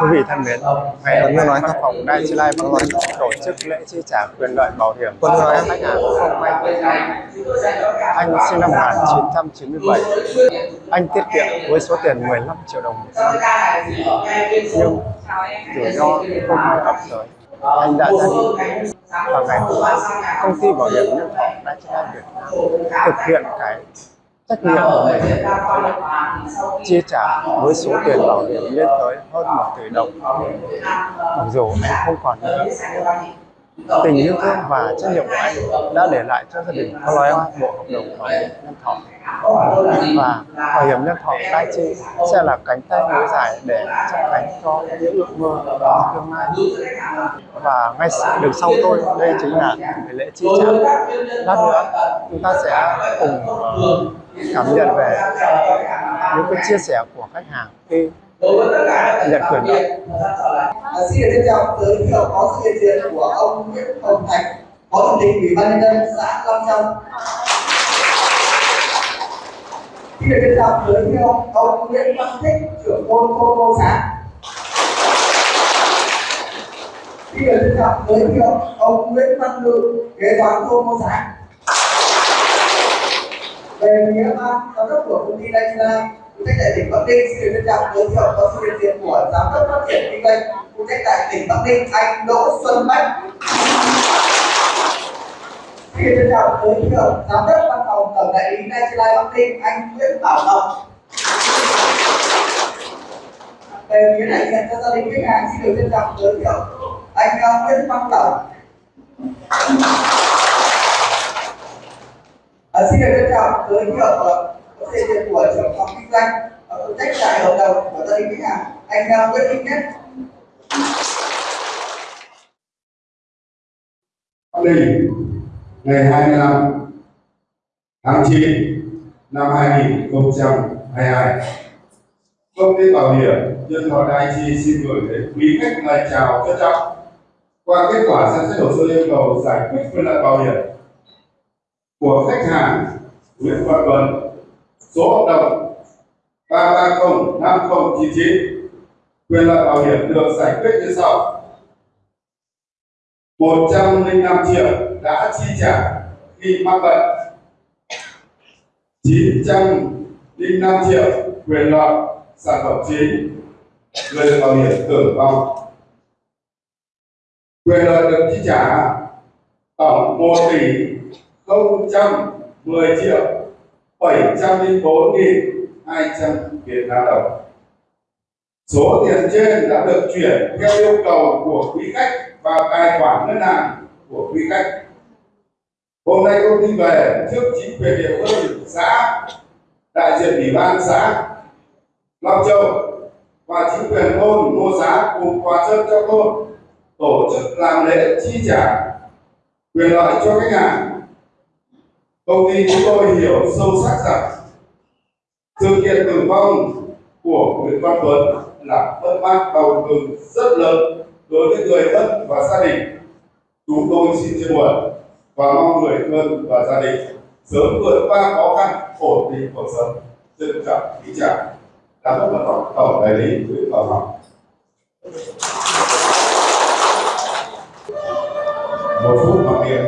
Quý vị thân mến, ngày hôm nay văn phòng Đại Chi Lai Bắc Ninh tổ chức lễ chi trả quyền lợi bảo hiểm Quân cho nói khách hàng không anh anh sinh năm 1997 anh tiết kiệm với số tiền 15 triệu đồng một năm. Nhưng rủi ro không may ập tới. Anh đã ra đi. Và ngày hôm nay công ty bảo hiểm nhân thọ Đại Chi Lai Việt Nam thực hiện cái trách nhiệm của mình chi trả với số tiền bảo hiểm lên tới hơn một tỷ đồng. mặc dù anh không còn nữa tình yêu thương và trách nhiệm của anh đã để lại cho gia đình có em bộ hợp đồng bảo hiểm nhân thọ. Và bảo hiểm nhân thọ Tai chi sẽ là cánh tay nối dài để chấp cánh cho những ước mơ trong tương lai. Và ngay đằng sau tôi, đây chính là cái lễ chi trả. Lát nữa, chúng ta sẽ cùng ờ, cảm nhận về những cái chia sẻ của khách hàng khi nhận quyền lợi À, xin được trân trọng giới thiệu có sự hiện diện của ông Nguyễn Hồng Thành, Phó Chủ tịch Ủy ban nhân dân xã Long Châu. Xin được trân trọng giới thiệu ông Nguyễn Văn Thích, trưởng thôn thôn Ngô xã. Xin được trân trọng giới thiệu ông Nguyễn Văn Ngự, kế toán thôn Ngô xã. Về phía ban giám đốc của công ty Daichila, phụ trách tại tỉnh Bắc Ninh xin được trân trọng giới thiệu có sự hiện diện của giám đốc phát triển kinh doanh phụ trách tại tỉnh Bắc Ninh anh Đỗ Xuân Bách. Xin được trân trọng giới thiệu giám đốc văn phòng tổng đại lý Daichila Bắc Ninh anh Nguyễn Bảo Ngọc. Về phía đại diện cho gia đình khách hàng xin được trân trọng giới thiệu anh Nguyễn Văn Tổng. À, xin được trân trọng giới thiệu ờ, hiện của trưởng phòng kinh doanh và phụ trách tại hợp đồng của gia đình khách hàng anh đang Nguyễn Minh Nhất. Bắc ngày 25 tháng 9 năm 2022. Công ty bảo hiểm nhân thọ đại Chi xin gửi đến quý khách lời chào trân trọng. Qua kết quả xem xét hồ sơ yêu cầu giải quyết quyền lợi bảo hiểm của khách hàng Nguyễn Văn Tuấn, số hợp đồng 3305099, quyền lợi bảo hiểm được giải quyết như sau. 105 triệu đã chi trả khi mắc bệnh 905 triệu quyền lợi sản phẩm chính người được bảo hiểm tử vong quyền lợi được chi trả tổng 1 tỷ 010 triệu 704 nghìn 200 Việt Nam đồng Số tiền trên đã được chuyển theo yêu cầu của quý khách vào tài khoản ngân hàng của quý khách. Hôm nay công ty về trước chính quyền địa phương xã, đại diện ủy ban xã Long Châu và chính quyền thôn Ngô Giá cùng quà chân cho thôn tổ chức làm lễ chi trả quyền lợi cho khách hàng. Công ty chúng tôi hiểu sâu sắc rằng sự kiện tử vong của Nguyễn Văn Tuấn là mất mát đau thương rất lớn đối với người thân và gia đình. Chúng tôi xin chia buồn và mong người thân và gia đình sớm vượt qua khó khăn, ổn định cuộc sống. Trân trọng kính chào. Giám đốc văn tổng đại lý Nguyễn Văn Ngọc. Một phút mặc niệm